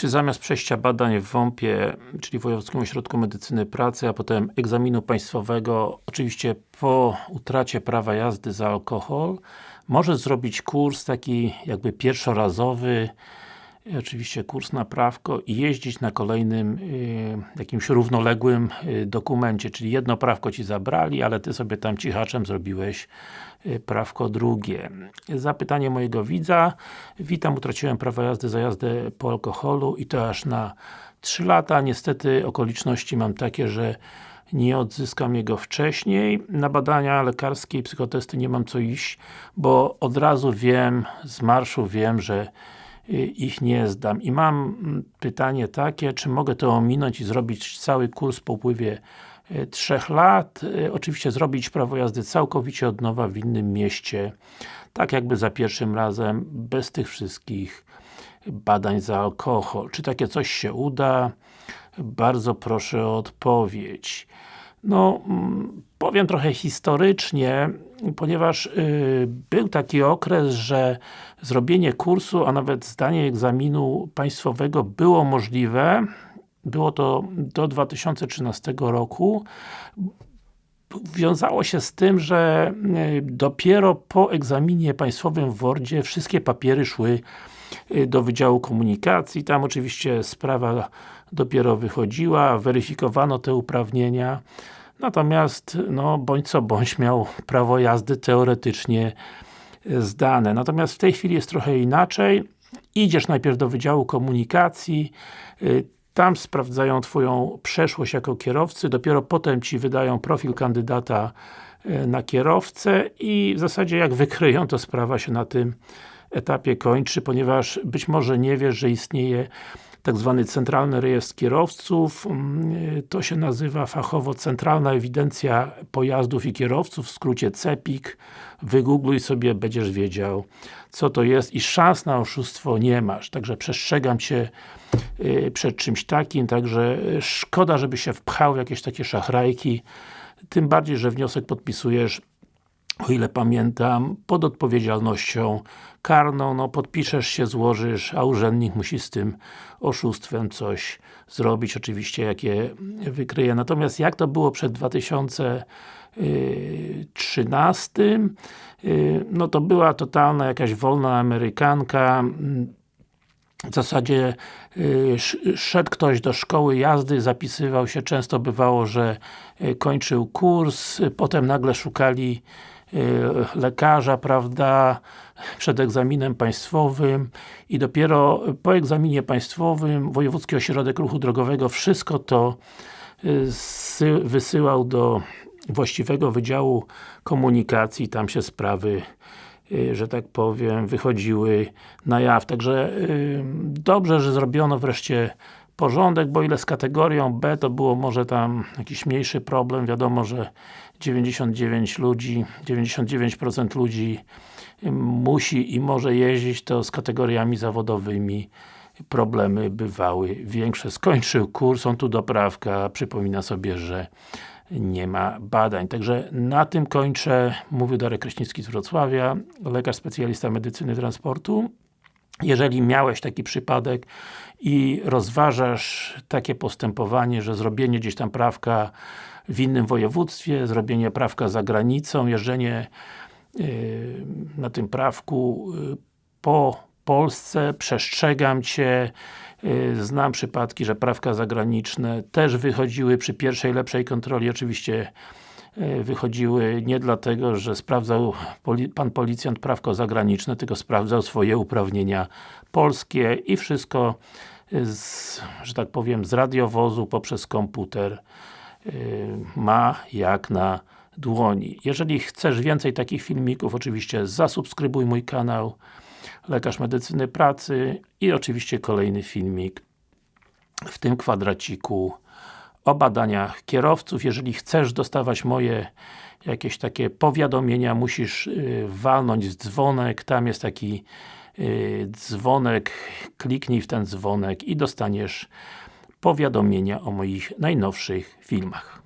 Czy zamiast przejścia badań w WOMP-ie, czyli Wojewódzkim Ośrodku Medycyny Pracy, a potem egzaminu państwowego, oczywiście po utracie prawa jazdy za alkohol, może zrobić kurs taki jakby pierwszorazowy, oczywiście kurs na prawko i jeździć na kolejnym y, jakimś równoległym y, dokumencie, czyli jedno prawko Ci zabrali, ale Ty sobie tam cichaczem zrobiłeś prawko drugie. Zapytanie mojego widza. Witam, utraciłem prawo jazdy za jazdę po alkoholu i to aż na 3 lata. Niestety okoliczności mam takie, że nie odzyskam jego wcześniej. Na badania lekarskie i psychotesty nie mam co iść, bo od razu wiem, z marszu wiem, że ich nie zdam. I mam mm, pytanie takie, czy mogę to ominąć i zrobić cały kurs po upływie 3 e, lat. E, oczywiście zrobić prawo jazdy całkowicie od nowa w innym mieście. Tak jakby za pierwszym razem, bez tych wszystkich badań za alkohol. Czy takie coś się uda? Bardzo proszę o odpowiedź. No, mm, powiem trochę historycznie, ponieważ y, był taki okres, że zrobienie kursu, a nawet zdanie egzaminu państwowego było możliwe. Było to do 2013 roku. Wiązało się z tym, że y, dopiero po egzaminie państwowym w Wordzie wszystkie papiery szły y, do Wydziału Komunikacji. Tam oczywiście sprawa dopiero wychodziła, weryfikowano te uprawnienia. Natomiast, no, bądź co bądź miał prawo jazdy teoretycznie zdane. Natomiast w tej chwili jest trochę inaczej. Idziesz najpierw do Wydziału Komunikacji, y, tam sprawdzają Twoją przeszłość jako kierowcy, dopiero potem Ci wydają profil kandydata y, na kierowcę i w zasadzie jak wykryją, to sprawa się na tym etapie kończy, ponieważ być może nie wiesz, że istnieje tak zwany Centralny Rejestr Kierowców. Mm, to się nazywa fachowo Centralna Ewidencja Pojazdów i Kierowców, w skrócie CEPIK. Wygoogluj sobie, będziesz wiedział co to jest i szans na oszustwo nie masz. Także przestrzegam Cię y, przed czymś takim, także szkoda, żeby się wpchał w jakieś takie szachrajki. Tym bardziej, że wniosek podpisujesz o ile pamiętam, pod odpowiedzialnością karną, no podpiszesz się, złożysz, a urzędnik musi z tym oszustwem coś zrobić, oczywiście jakie wykryje. Natomiast jak to było przed 2013 y, no to była totalna jakaś wolna Amerykanka, w zasadzie y, szedł ktoś do szkoły jazdy, zapisywał się, często bywało, że y, kończył kurs, potem nagle szukali lekarza, prawda, przed egzaminem państwowym i dopiero po egzaminie państwowym Wojewódzki Ośrodek Ruchu Drogowego wszystko to y, wysyłał do właściwego Wydziału Komunikacji, tam się sprawy y, że tak powiem, wychodziły na jaw. Także dobrze, że zrobiono wreszcie porządek, bo ile z kategorią B to było może tam jakiś mniejszy problem, wiadomo, że 99 ludzi, 99% ludzi musi i może jeździć, to z kategoriami zawodowymi problemy bywały większe. Skończył kurs, on tu doprawka, przypomina sobie, że nie ma badań. Także na tym kończę. Mówił Darek Kraśnicki z Wrocławia, lekarz specjalista medycyny transportu. Jeżeli miałeś taki przypadek i rozważasz takie postępowanie, że zrobienie gdzieś tam prawka w innym województwie, zrobienie prawka za granicą, jeżdżenie yy, na tym prawku yy, po Polsce, przestrzegam Cię, yy, znam przypadki, że prawka zagraniczne też wychodziły przy pierwszej lepszej kontroli, oczywiście wychodziły nie dlatego, że sprawdzał Pan Policjant prawko zagraniczne, tylko sprawdzał swoje uprawnienia polskie i wszystko z, że tak powiem, z radiowozu poprzez komputer Y, ma jak na dłoni. Jeżeli chcesz więcej takich filmików, oczywiście zasubskrybuj mój kanał Lekarz Medycyny Pracy i oczywiście kolejny filmik w tym kwadraciku o badaniach kierowców. Jeżeli chcesz dostawać moje jakieś takie powiadomienia, musisz y, walnąć dzwonek, tam jest taki y, dzwonek, kliknij w ten dzwonek i dostaniesz powiadomienia o moich najnowszych filmach.